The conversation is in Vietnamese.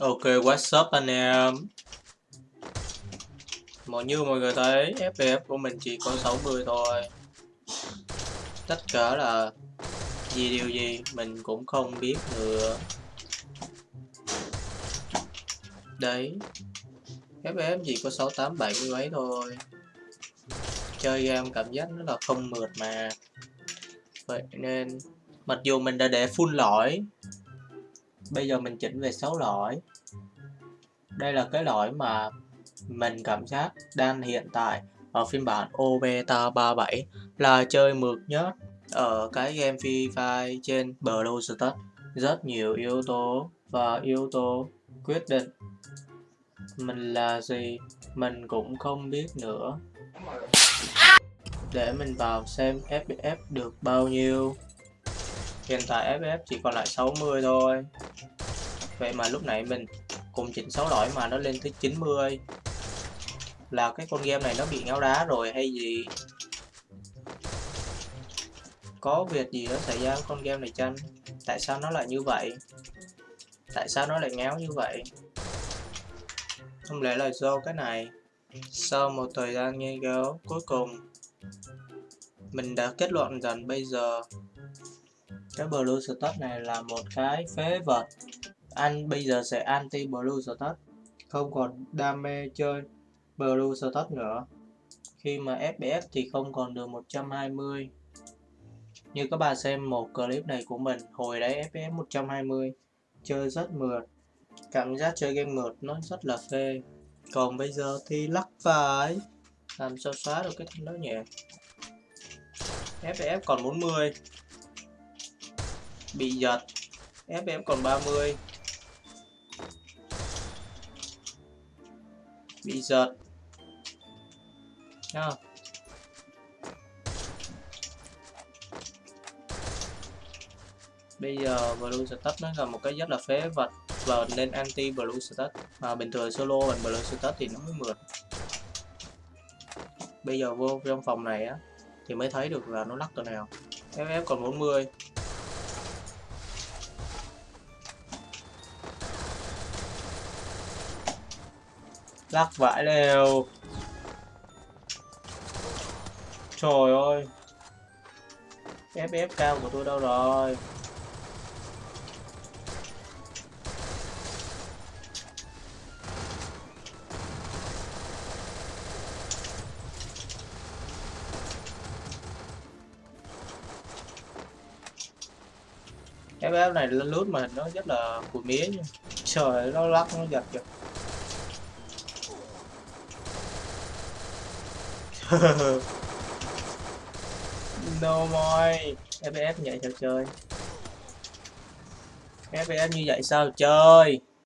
Ok, what's up anh em? Mọi như mọi người thấy FPS của mình chỉ có 60 thôi. Tất cả là gì điều gì mình cũng không biết nữa. Đấy. FPS chỉ có 68 70 mấy thôi. Chơi game cảm giác nó là không mượt mà. Vậy nên Mặc dù mình đã để full lõi bây giờ mình chỉnh về số lỗi. Đây là cái lỗi mà mình cảm giác đang hiện tại ở phiên bản Obeta 37 là chơi mượt nhất ở cái game Free Fire trên Blue rất nhiều yếu tố và yếu tố quyết định mình là gì, mình cũng không biết nữa. Để mình vào xem FPS được bao nhiêu. Hiện tại FF chỉ còn lại 60 thôi. Vậy mà lúc nãy mình cùng chỉnh 6 đổi mà nó lên tới 90 Là cái con game này nó bị ngáo đá rồi hay gì? Có việc gì đó xảy ra với con game này chăng? Tại sao nó lại như vậy? Tại sao nó lại ngáo như vậy? Không lẽ là do cái này? Sau một thời gian nghiên cứu cuối cùng, Mình đã kết luận rằng bây giờ cái blue status này là một cái phế vật. Anh bây giờ sẽ anti blue status không còn đam mê chơi blue status nữa. Khi mà fps thì không còn được 120 như các bạn xem một clip này của mình, hồi đấy fps 120 chơi rất mượt. Cảm giác chơi game mượt nó rất là phê. Còn bây giờ thì lắc phải. Làm sao xóa được cái thanh đó nhỉ? Fps còn 40 bị giật. FM còn 30 bị giật. Nha. Bây giờ blue status nó là một cái rất là phế vật và nên anti blue status. Mà bình thường solo mình blue status thì nó mới mượt. Bây giờ vô trong phòng này á, thì mới thấy được là nó lắc từ nào. FF còn 40 Lắc vãi đều Trời ơi. FF cao của tôi đâu rồi? FF này lên lướt mà nó rất là của mía nha. Trời, nó lắc, nó giật giật. no more FPS như vậy sao chơi. FPS như vậy sao chơi?